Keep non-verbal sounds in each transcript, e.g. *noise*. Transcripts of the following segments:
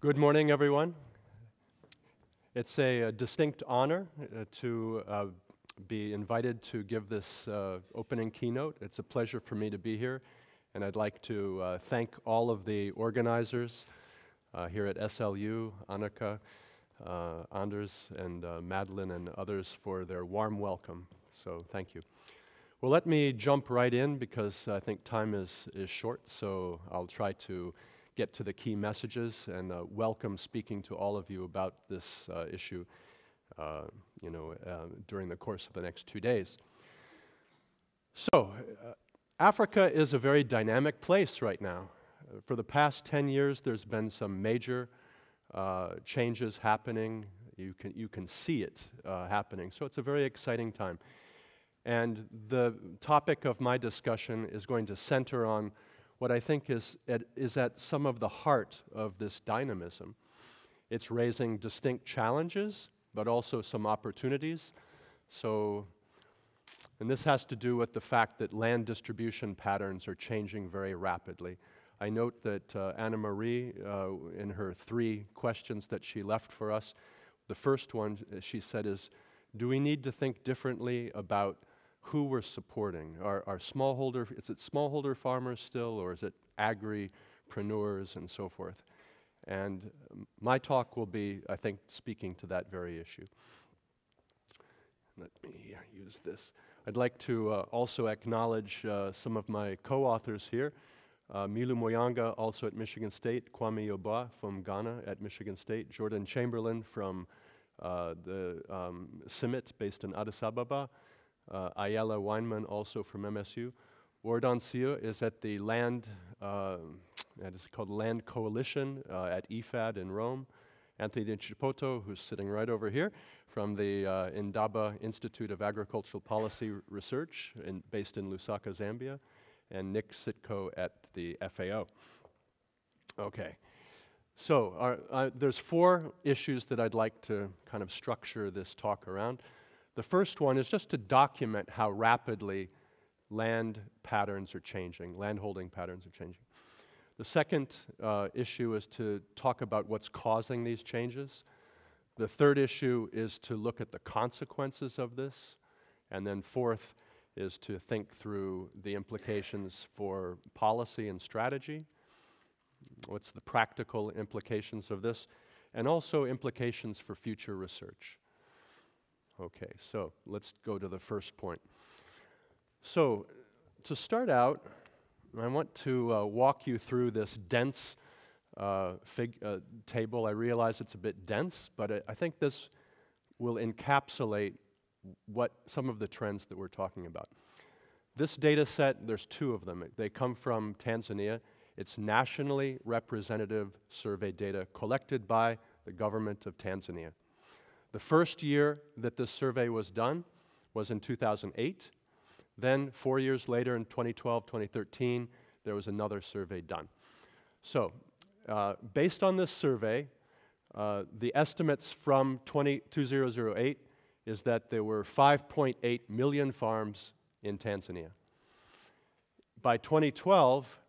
Good morning, everyone. It's a, a distinct honor uh, to uh, be invited to give this uh, opening keynote. It's a pleasure for me to be here, and I'd like to uh, thank all of the organizers uh, here at SLU, Annika, uh, Anders, and Madeline, and others for their warm welcome. So thank you. Well, let me jump right in because I think time is, is short, so I'll try to get to the key messages and uh, welcome speaking to all of you about this uh, issue uh, you know, uh, during the course of the next two days. So, uh, Africa is a very dynamic place right now. for the past 10 years, there's been some major uh, changes happening. You can, you can see it happening. So, it's a very exciting time. And the topic of my discussion is going to center on what I think is at, is at some of the heart of this dynamism. It's raising distinct challenges, but also some opportunities. So, and this has to do with the fact that land distribution patterns are changing very rapidly. I note that uh, Anna Marie, uh, in her three questions that she left for us, the first one uh, she said is, do we need to think differently about who we're supporting. Are, are smallholder, is it smallholder farmers still, or is it agripreneurs and so forth? And my talk will be, I think, speaking to that very issue. Let me use this. I'd like to uh, also acknowledge uh, some of my co-authors here. Uh, Milu Muyanga, also at Michigan State, Kwame Yeboah from Ghana at Michigan State, Jordan Chamberlin from uh, the um, CIMMYT based in Addis Ababa, uh, Ayala Wineman, also from MSU. Ward Anseeuw is at the Land, uh, it's called Land Coalition uh, at IFAD in Rome. Anthony Chapoto, who's sitting right over here, from the uh, Indaba Institute of Agricultural Policy Research, in, based in Lusaka, Zambia, and Nick Sitko at the FAO. Okay, so our, uh, there's four issues that I'd like to kind of structure this talk around. The first one is just to document how rapidly land patterns are changing, landholding patterns are changing. The second uh, issue is to talk about what's causing these changes. The third issue is to look at the consequences of this. And then fourth is to think through the implications for policy and strategy. What's the practical implications of this? And also implications for future research. Okay, so let's go to the first point. So, to start out, I want to uh, walk you through this dense uh, uh, table. I realize it's a bit dense, but I, I think this will encapsulate what some of the trends that we're talking about. This data set, there's two of them. They come from Tanzania. It's nationally representative survey data collected by the government of Tanzania. The first year that this survey was done was in 2008. Then, four years later, in 2012, 2013, there was another survey done. So, uh, based on this survey, uh, the estimates from 20, 2008 is that there were 5.8 million farms in Tanzania. By 2012,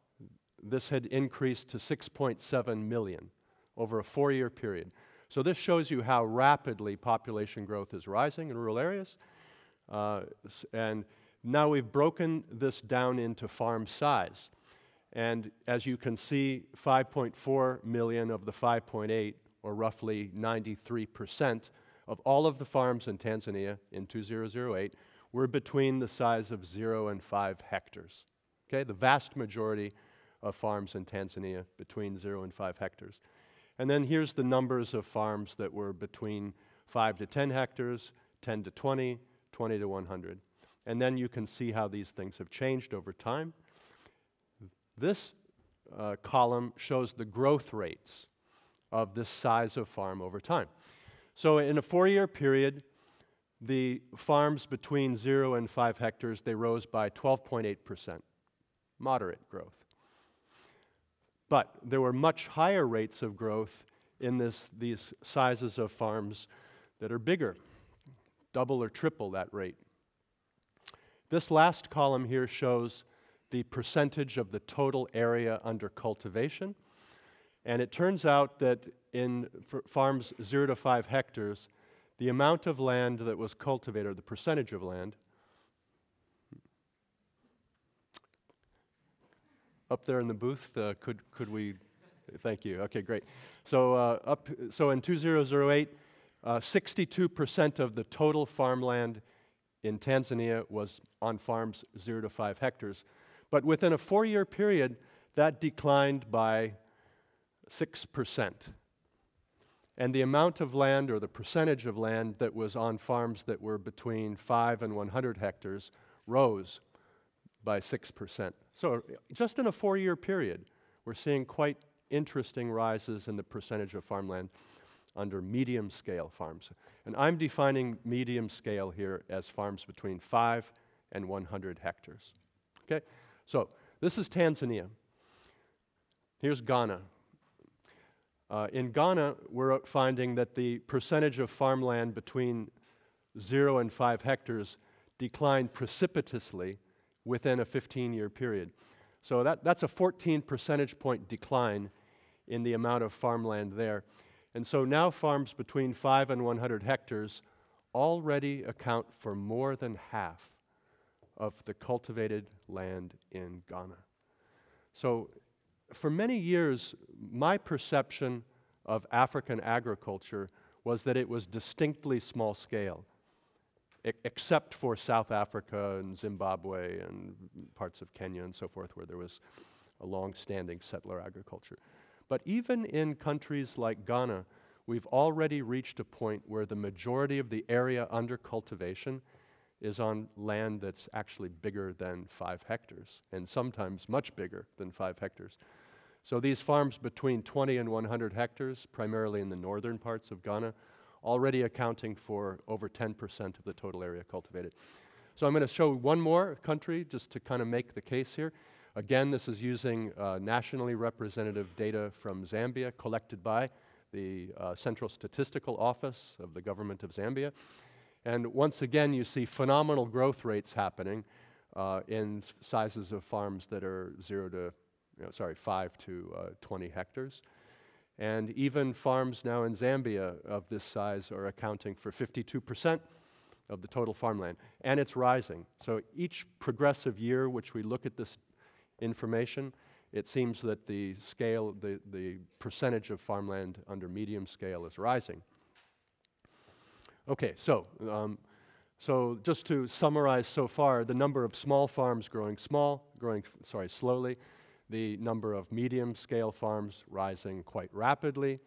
this had increased to 6.7 million over a four year period. So this shows you how rapidly population growth is rising in rural areas. Uh, and now we've broken this down into farm size. And as you can see, 5.4 million of the 5.8, or roughly 93% of all of the farms in Tanzania in 2008 were between the size of 0 and 5 hectares. Okay, the vast majority of farms in Tanzania between 0 and 5 hectares. And then here's the numbers of farms that were between 5 to 10 hectares, 10 to 20, 20 to 100. And then you can see how these things have changed over time. This uh, column shows the growth rates of this size of farm over time. So in a four-year period, the farms between 0 and 5 hectares, they rose by 12.8%, moderate growth. But there were much higher rates of growth in this, these sizes of farms that are bigger, double or triple that rate. This last column here shows the percentage of the total area under cultivation. And it turns out that in farms zero to five hectares, the amount of land that was cultivated, or the percentage of land, up there in the booth, uh, could, could we, thank you, okay, great. So, uh, up, so in 2008, 62% uh, of the total farmland in Tanzania was on farms zero to five hectares. But within a four year period, that declined by 6%. And the amount of land or the percentage of land that was on farms that were between 5 and 100 hectares rose by 6%. So, just in a four year period, we're seeing quite interesting rises in the percentage of farmland under medium scale farms. And I'm defining medium scale here as farms between 5 and 100 hectares. Okay? So, this is Tanzania. Here's Ghana. Uh, in Ghana, we're finding that the percentage of farmland between 0 and 5 hectares declined precipitously within a 15 year period. So that, that's a 14 percentage point decline in the amount of farmland there. And so now farms between 5 and 100 hectares already account for more than half of the cultivated land in Ghana. So for many years, my perception of African agriculture was that it was distinctly small scale, except for South Africa and Zimbabwe and parts of Kenya and so forth, where there was a long standing settler agriculture. But even in countries like Ghana, we've already reached a point where the majority of the area under cultivation is on land that's actually bigger than five hectares, and sometimes much bigger than five hectares. So these farms between 20 and 100 hectares, primarily in the northern parts of Ghana, already accounting for over 10% of the total area cultivated. So I'm going to show one more country just to kind of make the case here. Again, this is using uh, nationally representative data from Zambia collected by the uh, Central Statistical Office of the government of Zambia. And once again, you see phenomenal growth rates happening uh, in sizes of farms that are zero to, you know, sorry, five to uh, 20 hectares. And even farms now in Zambia of this size are accounting for 52% of the total farmland. And it's rising. So each progressive year which we look at this information, it seems that the scale, the, the percentage of farmland under medium scale is rising. Okay, so, um, so just to summarize so far, the number of small farms growing small, growing, sorry, slowly, the number of medium scale farms rising quite rapidly,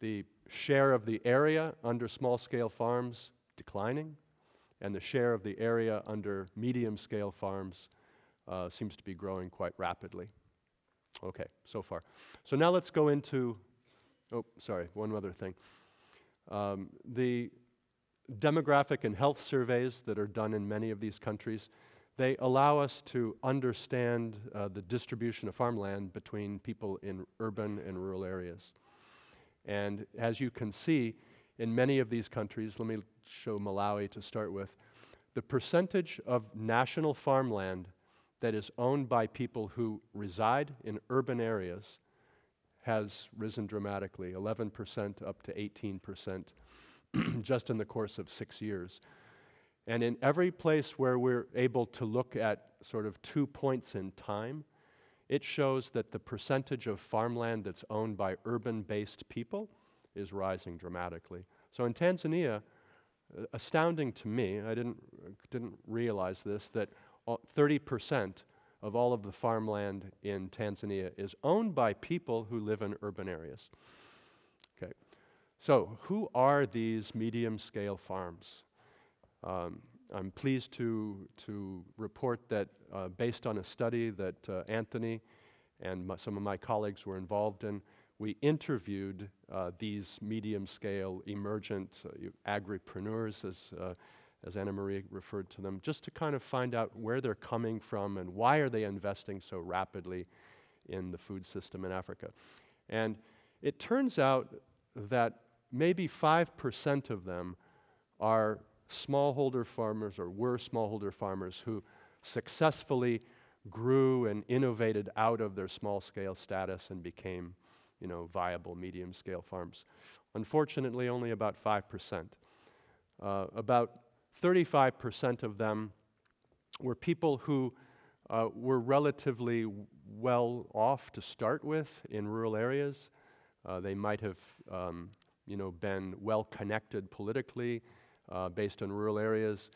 the share of the area under small scale farms declining, and the share of the area under medium scale farms uh, seems to be growing quite rapidly. Okay, so far. So now let's go into, oh, sorry, one other thing. Um, the demographic and health surveys that are done in many of these countries, they allow us to understand uh, the distribution of farmland between people in urban and rural areas. And as you can see, in many of these countries, let me show Malawi to start with, the percentage of national farmland that is owned by people who reside in urban areas has risen dramatically 11% up to 18% *clears throat* just in the course of six years. And in every place where we're able to look at sort of two points in time, it shows that the percentage of farmland that's owned by urban based people is rising dramatically. So in Tanzania, uh, astounding to me, I didn't, didn't realize this, that 30% of all of the farmland in Tanzania is owned by people who live in urban areas. Okay, So, who are these medium scale farms? Um, I'm pleased to, to report that uh, based on a study that uh, Anthony and my, some of my colleagues were involved in, we interviewed uh, these medium scale emergent uh, agripreneurs, as, uh, as Anna Marie referred to them, just to kind of find out where they're coming from and why are they investing so rapidly in the food system in Africa. And it turns out that maybe 5% of them are smallholder farmers or were smallholder farmers who successfully grew and innovated out of their small scale status and became you know, viable medium-scale farms. Unfortunately, only about 5%. Uh, about 35% of them were people who uh, were relatively well off to start with in rural areas. Uh, they might have, um, you know, been well connected politically uh, based in rural areas.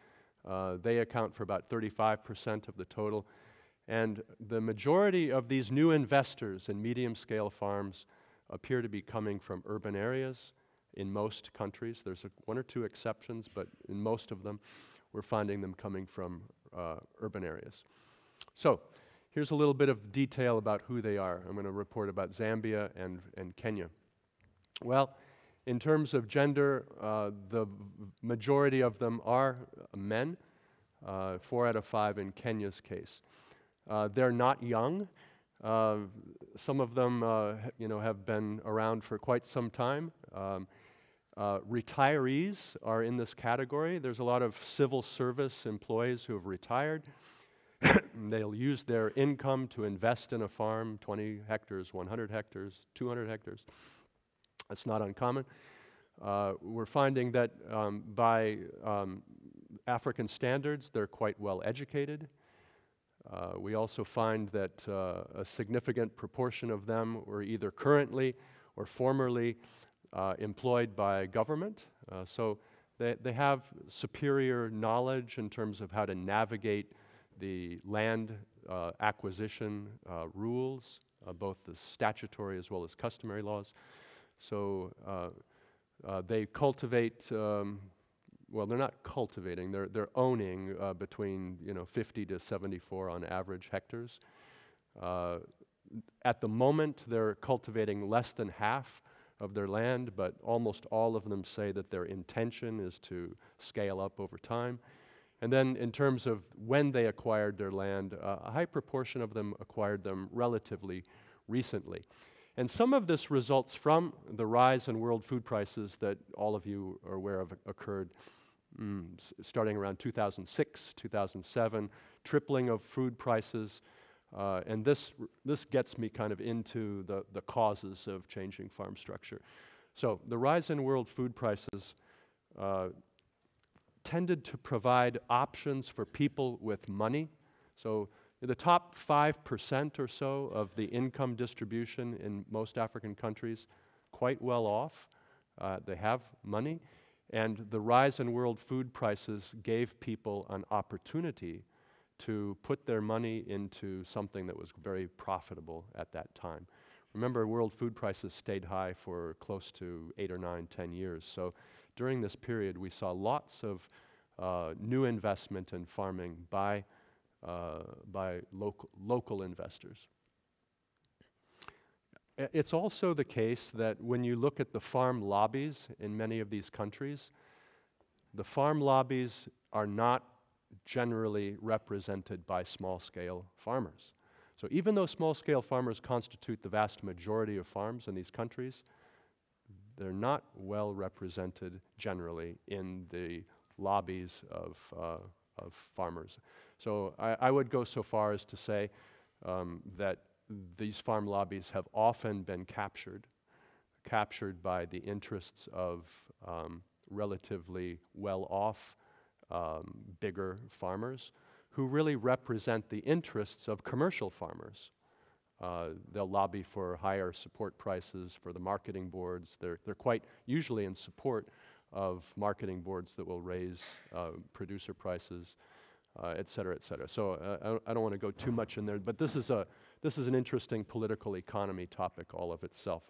Uh, they account for about 35% of the total. And the majority of these new investors in medium scale farms appear to be coming from urban areas in most countries. There's a, one or two exceptions, but in most of them, we're finding them coming from uh, urban areas. So, here's a little bit of detail about who they are. I'm going to report about Zambia and, and Kenya. Well, in terms of gender, uh, the majority of them are men, uh, four out of five in Kenya's case. Uh, they're not young. Uh, some of them, uh, you know, have been around for quite some time. Um, uh, retirees are in this category. There's a lot of civil service employees who have retired. *coughs* They'll use their income to invest in a farm 20 hectares, 100 hectares, 200 hectares. That's not uncommon. Uh, we're finding that um, by um, African standards, they're quite well educated. Uh, we also find that uh, a significant proportion of them were either currently or formerly uh, employed by government. Uh, so they, they have superior knowledge in terms of how to navigate the land uh, acquisition rules, both the statutory as well as customary laws. So they cultivate um, well, they're not cultivating, they're, they're owning uh, between you know, 50 to 74 on average hectares. Uh, at the moment, they're cultivating less than half of their land, but almost all of them say that their intention is to scale up over time. And then, in terms of when they acquired their land, uh, a high proportion of them acquired them relatively recently. And some of this results from the rise in world food prices that all of you are aware of occurred mm, starting around 2006, 2007, tripling of food prices. Uh, and this, this gets me kind of into the, the causes of changing farm structure. So the rise in world food prices uh, tended to provide options for people with money. So the top 5% or so of the income distribution in most African countries, quite well off. Uh, they have money. And the rise in world food prices gave people an opportunity to put their money into something that was very profitable at that time. Remember, world food prices stayed high for close to eight or nine, ten years. So during this period, we saw lots of uh, new investment in farming by, uh, by local, local investors. It's also the case that when you look at the farm lobbies in many of these countries, the farm lobbies are not generally represented by small scale farmers. So even though small scale farmers constitute the vast majority of farms in these countries, they're not well represented generally in the lobbies of, uh, of farmers. So I, I, would go so far as to say um, that these farm lobbies have often been captured, captured by the interests of um, relatively well off, um, bigger farmers who really represent the interests of commercial farmers. Uh, they'll lobby for higher support prices for the marketing boards. They're, they're quite usually in support of marketing boards that will raise uh, producer prices, uh, et cetera, et cetera. So uh, I, don't want to go too much in there, but this is a, this is an interesting political economy topic all of itself.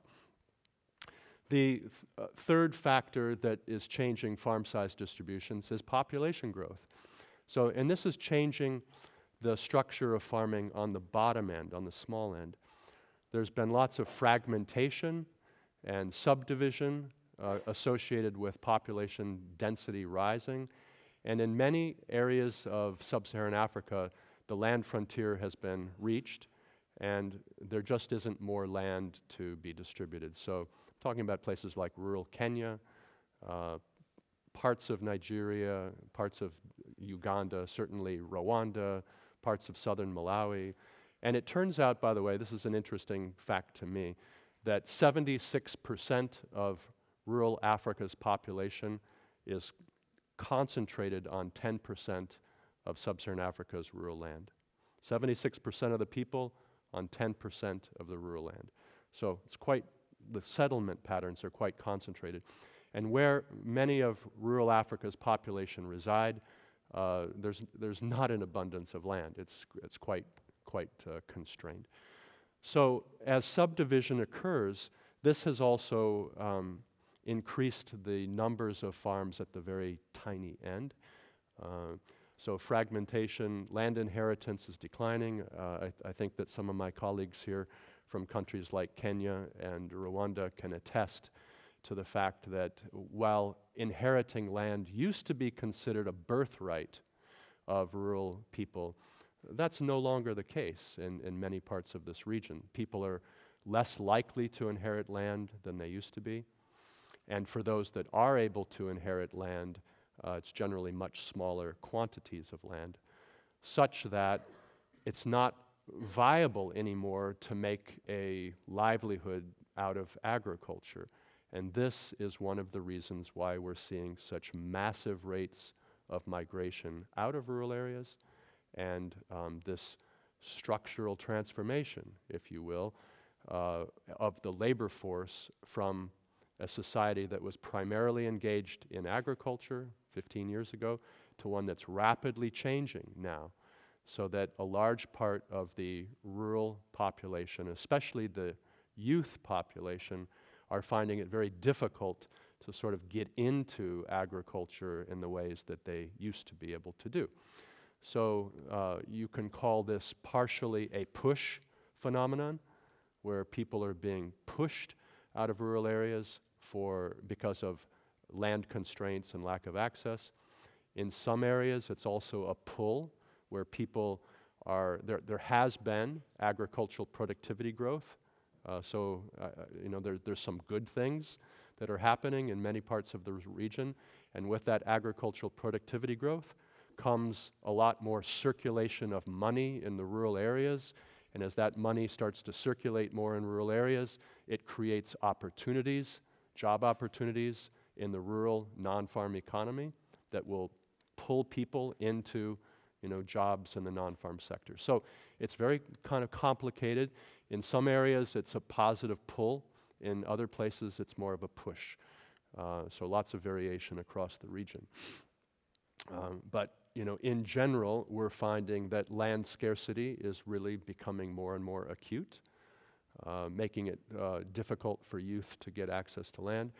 The th uh, third factor that is changing farm size distributions is population growth. So, and this is changing the structure of farming on the bottom end, on the small end. There's been lots of fragmentation and subdivision uh, associated with population density rising. And in many areas of sub Saharan Africa, the land frontier has been reached and there just isn't more land to be distributed. So, talking about places like rural Kenya, uh, parts of Nigeria, parts of Uganda, certainly Rwanda, parts of southern Malawi. And it turns out, by the way, this is an interesting fact to me, that 76% of rural Africa's population is concentrated on 10% of sub Saharan Africa's rural land. 76% of the people on 10% of the rural land. So it's quite, the settlement patterns are quite concentrated. And where many of rural Africa's population reside, uh, there's, there's not an abundance of land. It's, it's quite, quite uh, constrained. So as subdivision occurs, this has also um, increased the numbers of farms at the very tiny end. Uh, so fragmentation, land inheritance is declining. Uh, I, th I, think that some of my colleagues here from countries like Kenya and Rwanda can attest to the fact that while inheriting land used to be considered a birthright of rural people, that's no longer the case in, in many parts of this region. People are less likely to inherit land than they used to be. And for those that are able to inherit land, uh, it's generally much smaller quantities of land, such that it's not viable anymore to make a livelihood out of agriculture. And this is one of the reasons why we're seeing such massive rates of migration out of rural areas and um, this structural transformation, if you will, uh, of the labor force from a society that was primarily engaged in agriculture 15 years ago to one that's rapidly changing now so that a large part of the rural population, especially the youth population, are finding it very difficult to sort of get into agriculture in the ways that they used to be able to do. So uh, you can call this partially a push phenomenon, where people are being pushed out of rural areas for, because of land constraints and lack of access. In some areas, it's also a pull, where people are, there, there has been agricultural productivity growth. Uh, so, uh, you know, there, there's some good things that are happening in many parts of the region. And with that agricultural productivity growth comes a lot more circulation of money in the rural areas. And as that money starts to circulate more in rural areas, it creates opportunities, job opportunities in the rural non-farm economy that will pull people into you know, jobs in the non-farm sector. So it's very kind of complicated. In some areas, it's a positive pull. In other places, it's more of a push. Uh, so lots of variation across the region. Um, but you know, in general, we're finding that land scarcity is really becoming more and more acute, uh, making it uh, difficult for youth to get access to land.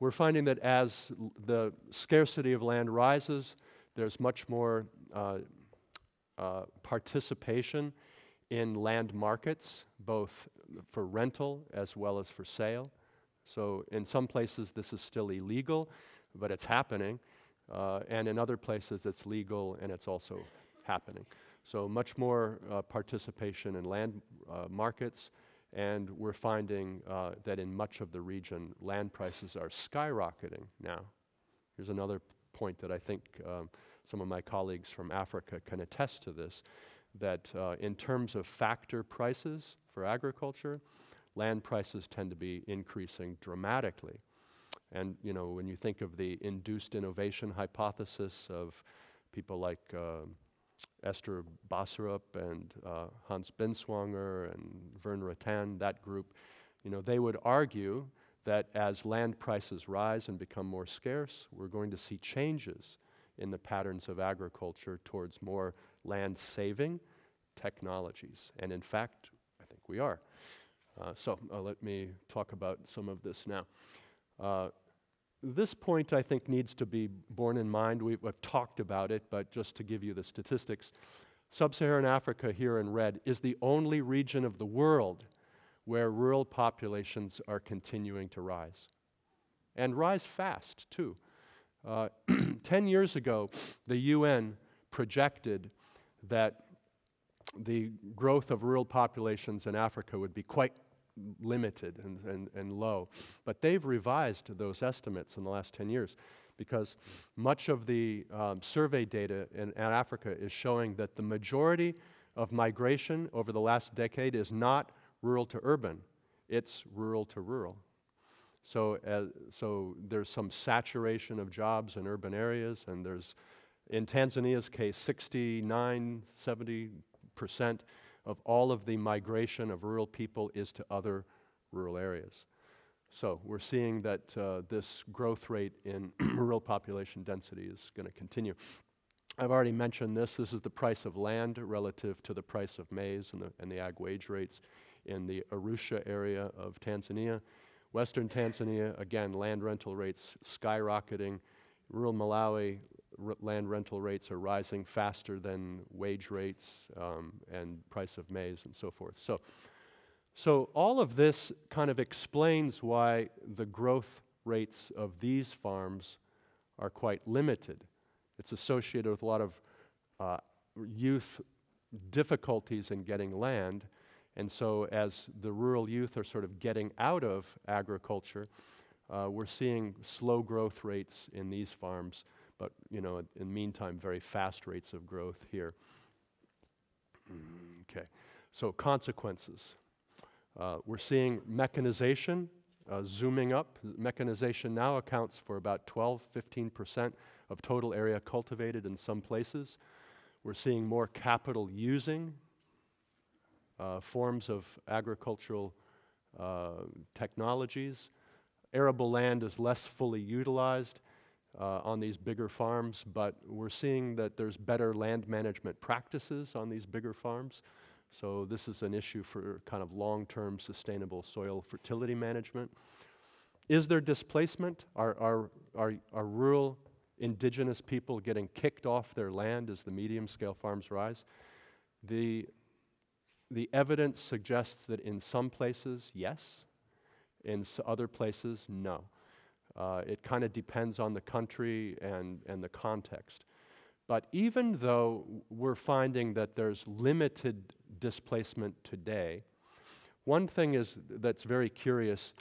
We're finding that as the scarcity of land rises, there's much more uh, uh, participation in land markets, both for rental as well as for sale. So in some places this is still illegal, but it's happening. Uh, and in other places it's legal and it's also happening. So much more participation in land markets and we're finding uh, that in much of the region land prices are skyrocketing now. Here's another point that I think um, some of my colleagues from Africa can attest to this, that uh, in terms of factor prices for agriculture, land prices tend to be increasing dramatically. And you know, when you think of the induced innovation hypothesis of people like uh, Esther Boserup and uh, Hans Binswanger and Vern Ruttan, that group, you know, they would argue that as land prices rise and become more scarce, we're going to see changes in the patterns of agriculture towards more land saving technologies. And in fact, I think we are. Uh, so uh, let me talk about some of this now. This point, I think, needs to be borne in mind. We've, we've talked about it, but just to give you the statistics, Sub Saharan Africa, here in red, is the only region of the world where rural populations are continuing to rise. And rise fast, too. Uh, *clears throat* 10 years ago, the UN projected that the growth of rural populations in Africa would be quite limited and, and, and low. But they've revised those estimates in the last 10 years because much of the um, survey data in, in Africa is showing that the majority of migration over the last decade is not rural to urban, it's rural to rural. So, uh, so there's some saturation of jobs in urban areas, and there's, in Tanzania's case, 69, 70 percent of all of the migration of rural people is to other rural areas. So we're seeing that uh, this growth rate in *clears throat* rural population density is going to continue. I've already mentioned this. This is the price of land relative to the price of maize and the, and the ag wage rates in the Arusha area of Tanzania. Western Tanzania, again, land rental rates skyrocketing. Rural Malawi, land rental rates are rising faster than wage rates um, and price of maize and so forth. So, so all of this kind of explains why the growth rates of these farms are quite limited. It's associated with a lot of uh, youth difficulties in getting land. And so, as the rural youth are sort of getting out of agriculture, uh, we're seeing slow growth rates in these farms but you know, in the meantime, very fast rates of growth here. *clears throat* Okay, so consequences. Uh, we're seeing mechanization uh, zooming up. Mechanization now accounts for about 12, 15% of total area cultivated in some places. We're seeing more capital using uh, forms of agricultural uh, technologies. Arable land is less fully utilized uh, on these bigger farms, but we're seeing that there's better land management practices on these bigger farms. So this is an issue for kind of long-term sustainable soil fertility management. Is there displacement? Are, are, are, are rural indigenous people getting kicked off their land as the medium-scale farms rise? The, the evidence suggests that in some places, yes. In other places, no. Uh, it kind of depends on the country and, and the context. But even though we're finding that there's limited displacement today, one thing is that's very curious,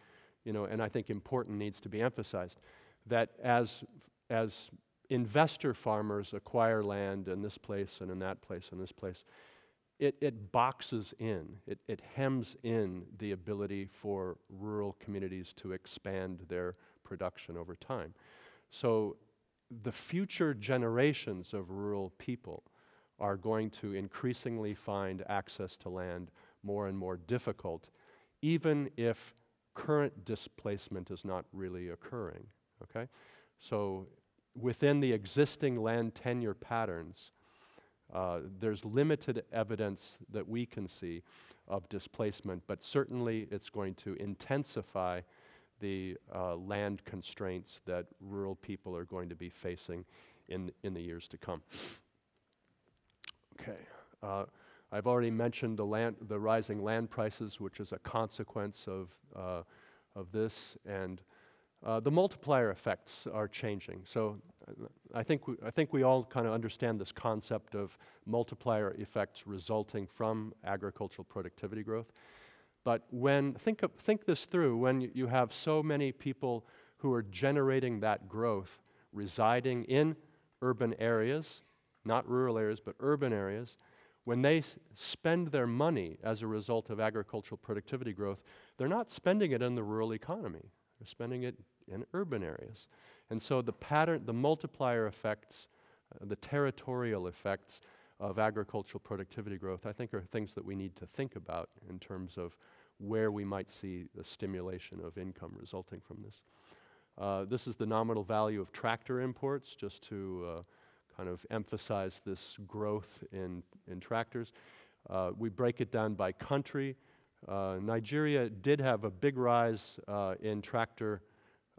you know, and I think important needs to be emphasized, that as, as investor farmers acquire land in this place and in that place and this place, it, it boxes in, it, it hems in the ability for rural communities to expand their production over time. So the future generations of rural people are going to increasingly find access to land more and more difficult, even if current displacement is not really occurring. Okay? So within the existing land tenure patterns, uh, there's limited evidence that we can see of displacement, but certainly it's going to intensify the uh, land constraints that rural people are going to be facing in, in the years to come. Okay. Uh, I've already mentioned the, land, the rising land prices, which is a consequence of, uh, of this, and uh, the multiplier effects are changing. So I think we, I think we all kind of understand this concept of multiplier effects resulting from agricultural productivity growth. But when, think, think this through, when you have so many people who are generating that growth residing in urban areas, not rural areas, but urban areas, when they spend their money as a result of agricultural productivity growth, they're not spending it in the rural economy. They're spending it in urban areas. And so the pattern, the multiplier effects, uh, the territorial effects of agricultural productivity growth, I think are things that we need to think about in terms of where we might see the stimulation of income resulting from this. Uh, this is the nominal value of tractor imports, just to uh, kind of emphasize this growth in, in tractors. Uh, we break it down by country. Uh, Nigeria did have a big rise uh, in tractor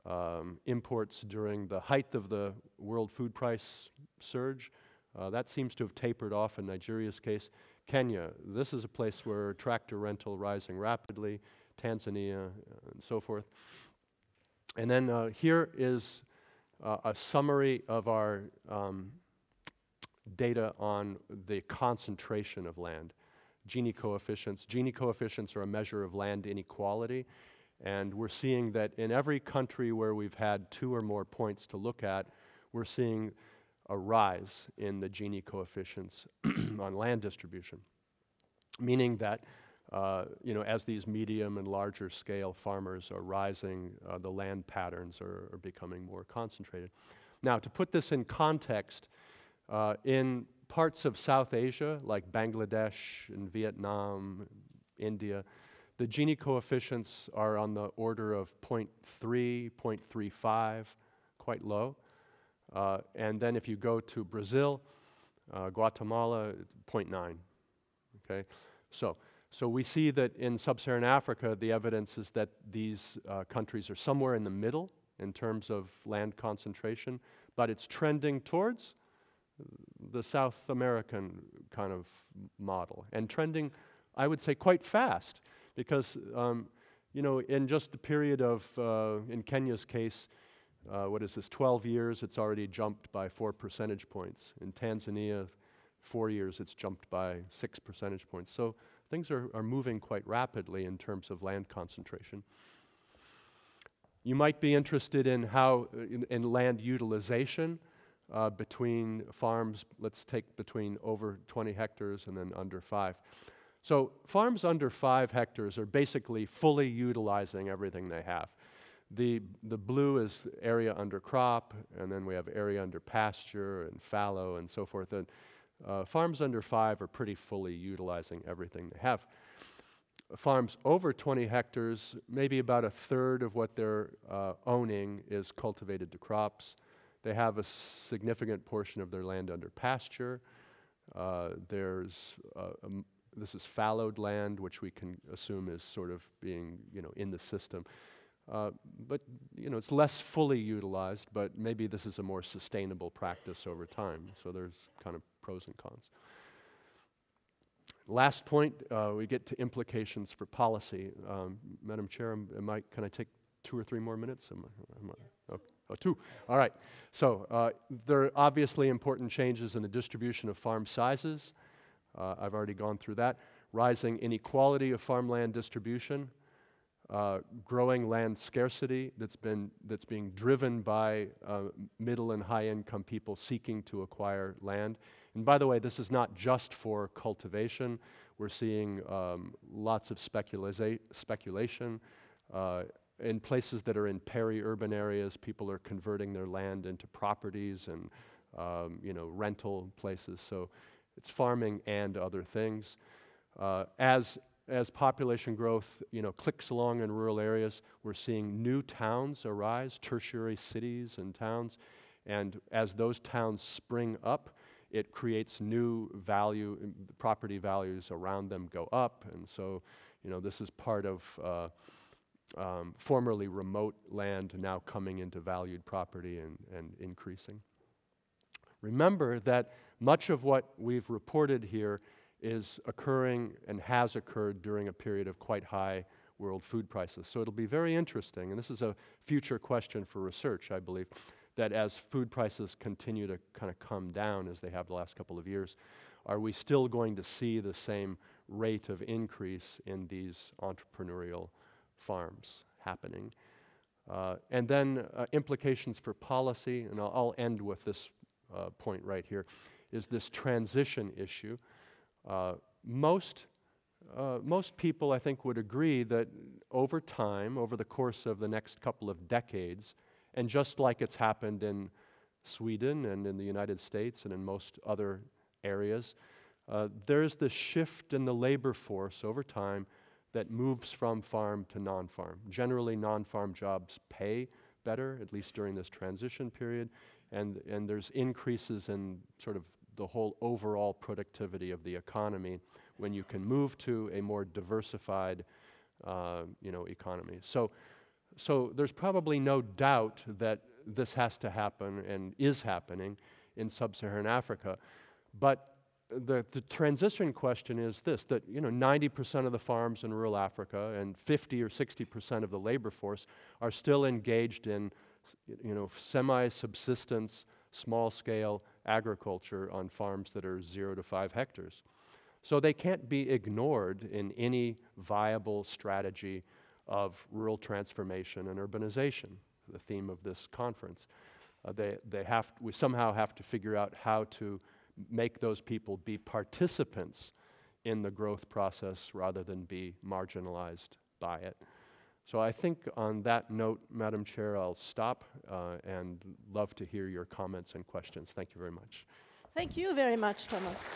um, imports during the height of the world food price surge. Uh, that seems to have tapered off in Nigeria's case. Kenya, this is a place where tractor rental rising rapidly, Tanzania, uh, and so forth. And then uh, here is uh, a summary of our um, data on the concentration of land. Gini coefficients. Gini coefficients are a measure of land inequality. And we're seeing that in every country where we've had two or more points to look at, we're seeing a rise in the Gini coefficients *clears throat* on land distribution, meaning that uh, you know, as these medium and larger scale farmers are rising, uh, the land patterns are, are, becoming more concentrated. Now, to put this in context, uh, in parts of South Asia, like Bangladesh and Vietnam, India, the Gini coefficients are on the order of 0.3, 0.35, quite low. Uh, and then if you go to Brazil, uh, Guatemala, 0.9. Okay, so so we see that in sub-Saharan Africa, the evidence is that these uh, countries are somewhere in the middle in terms of land concentration, but it's trending towards the South American kind of model, and trending, I would say, quite fast, because um, you know, in just the period of, uh, in Kenya's case, uh, what is this, 12 years, it's already jumped by four percentage points. In Tanzania, four years, it's jumped by six percentage points. So things are, are moving quite rapidly in terms of land concentration. You might be interested in how, in, in land utilization uh, between farms, let's take between over 20 hectares and then under five. So farms under five hectares are basically fully utilizing everything they have. The, the blue is area under crop, and then we have area under pasture and fallow and so forth. And uh, farms under five are pretty fully utilizing everything they have. Farms over 20 hectares, maybe about a third of what they're uh, owning is cultivated to crops. They have a significant portion of their land under pasture. Uh, there's uh, um, this is fallowed land, which we can assume is sort of being you know in the system. Uh, but you know, it's less fully utilized, but maybe this is a more sustainable practice over time. So there's kind of pros and cons. Last point, uh, we get to implications for policy. Um, Madam Chair, am I, can I take two or three more minutes? Am I, am I, oh, two. All right. So uh, there are obviously important changes in the distribution of farm sizes. Uh, I've already gone through that. Rising inequality of farmland distribution uh, growing land scarcity that's, been, that's being driven by uh, middle and high income people seeking to acquire land. And by the way, this is not just for cultivation. We're seeing um, lots of speculation. Uh, in places that are in peri-urban areas, people are converting their land into properties and um, you know, rental places. So it's farming and other things. Uh, as as population growth you know, clicks along in rural areas, we're seeing new towns arise, tertiary cities and towns. And as those towns spring up, it creates new value, property values around them go up. And so, you know, this is part of uh, um, formerly remote land now coming into valued property and, and increasing. Remember that much of what we've reported here is occurring and has occurred during a period of quite high world food prices. So it'll be very interesting, and this is a future question for research, I believe, that as food prices continue to kind of come down as they have the last couple of years, are we still going to see the same rate of increase in these entrepreneurial farms happening? Uh, and then uh, implications for policy, and I'll, I'll end with this uh, point right here, is this transition issue. Uh, most, uh, most people, I think, would agree that over time, over the course of the next couple of decades, and just like it's happened in Sweden and in the United States and in most other areas, uh, there's this shift in the labor force over time that moves from farm to non farm. Generally, non farm jobs pay better, at least during this transition period, and, and there's increases in sort of the whole overall productivity of the economy when you can move to a more diversified uh, you know, economy. So, so there's probably no doubt that this has to happen and is happening in sub-Saharan Africa. But the, the transition question is this, that you know, 90% of the farms in rural Africa and 50 or 60% of the labor force are still engaged in you know, semi-subsistence, small-scale agriculture on farms that are zero to five hectares. So they can't be ignored in any viable strategy of rural transformation and urbanization, the theme of this conference. Uh, they, they have, we somehow have to figure out how to make those people be participants in the growth process rather than be marginalized by it. So I think on that note, Madam Chair, I'll stop uh, and love to hear your comments and questions. Thank you very much. Thank you very much, Thomas.